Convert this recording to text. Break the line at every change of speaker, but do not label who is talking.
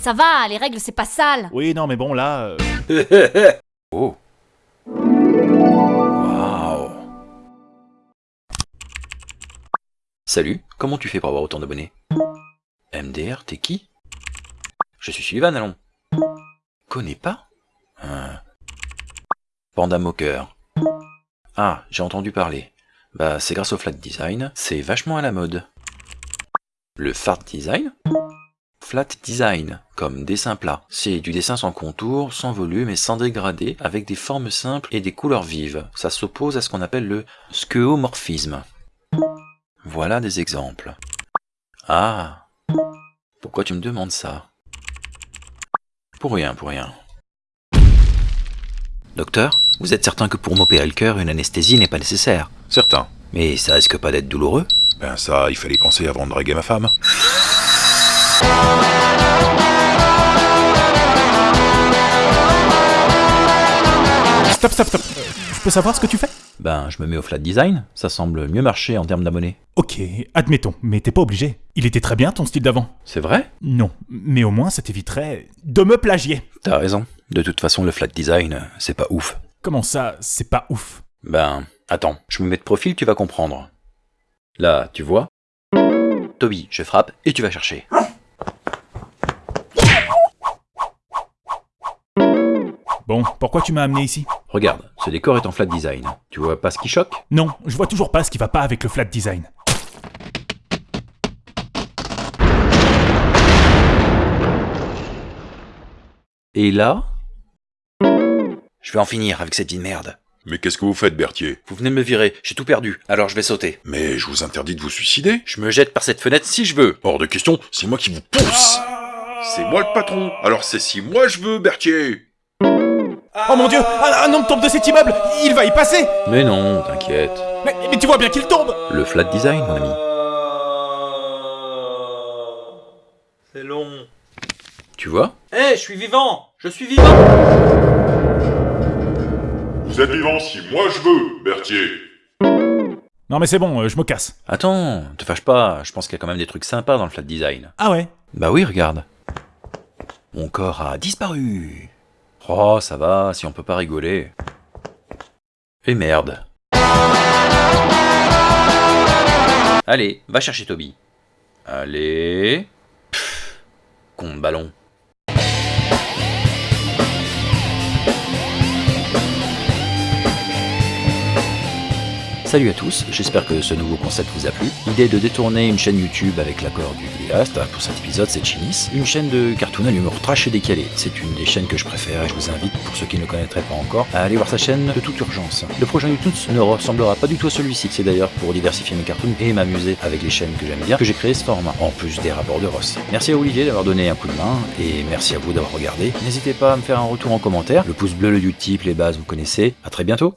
Ça va, les règles c'est pas sale.
Oui, non, mais bon, là... euh,
oh. Waouh. Salut, comment tu fais pour avoir autant d'abonnés? MDR, t'es qui? Je suis Sullivan, allons. Connais pas? Hein. Panda Mocker. Ah, j'ai entendu parler. Bah, c'est grâce au flat design, c'est vachement à la mode. Le fart design? Flat design, comme dessin plat. C'est du dessin sans contour, sans volume et sans dégradé, avec des formes simples et des couleurs vives. Ça s'oppose à ce qu'on appelle le skeuomorphisme. Voilà des exemples. Ah Pourquoi tu me demandes ça? Pour rien, pour rien. Docteur, vous êtes certain que pour m'opérer le cœur, une anesthésie n'est pas nécessaire?
Certain.
Mais ça risque pas d'être douloureux?
Ben ça, il fallait penser avant de draguer ma femme.
Stop, stop, stop. Je peux savoir ce que tu fais?
Ben, je me mets au flat design, ça semble mieux marcher en termes d'abonnés.
Ok, admettons, mais t'es pas obligé. Il était très bien ton style d'avant.
C'est vrai?
Non, mais au moins ça t'éviterait de me plagier.
T'as raison. De toute façon, le flat design, c'est pas ouf.
Comment ça, c'est pas ouf?
Ben, attends, je me mets de profil, tu vas comprendre. Là, tu vois Toby, je frappe et tu vas chercher.
Bon, pourquoi tu m'as amené ici?
Regarde, ce décor est en flat design. Tu vois pas ce qui choque?
Non, je vois toujours pas ce qui va pas avec le flat design.
Et là? Je vais en finir avec cette petite merde.
Mais qu'est-ce que vous faites, Berthier?
Vous venez de me virer, j'ai tout perdu, alors je vais sauter.
Mais je vous interdis de vous suicider
Je me jette par cette fenêtre si je veux.
Hors de question, c'est moi qui vous pousse C'est moi le patron, alors c'est si moi je veux, Berthier
Oh mon dieu un, un homme tombe de cet immeuble Il va y passer
Mais non, t'inquiète.
mais, mais tu vois bien qu'il tombe
Le flat design, mon ami.
C'est long.
Tu vois?
Eh, je suis vivant Je suis vivant
Vous êtes vivant si moi je veux, Berthier
Non mais c'est bon, euh, je me casse.
Attends, te fâche pas, je pense qu'il y a quand même des trucs sympas dans le flat design.
Ah ouais?
Bah oui, regarde. Mon corps a disparu. Oh, ça va, si on peut pas rigoler. Et merde. Allez, va chercher Toby. Allez. Pff, ballon. Salut à tous, j'espère que ce nouveau concept vous a plu. L'idée de détourner une chaîne YouTube avec l'accord du vidéaste, pour cet épisode c'est Chinis, une chaîne de cartoon à l'humour trash et décalé. C'est une des chaînes que je préfère et je vous invite, pour ceux qui ne connaîtraient pas encore, à aller voir sa chaîne de toute urgence. Le prochain YouTube ne ressemblera pas du tout à celui-ci, c'est d'ailleurs pour diversifier mes cartoons et m'amuser avec les chaînes que j'aime bien que j'ai créé ce format, en plus des rapports de Ross. Merci à Olivier d'avoir donné un coup de main et merci à vous d'avoir regardé. N'hésitez pas à me faire un retour en commentaire, le pouce bleu, le Utip, les bases vous connaissez. À très bientôt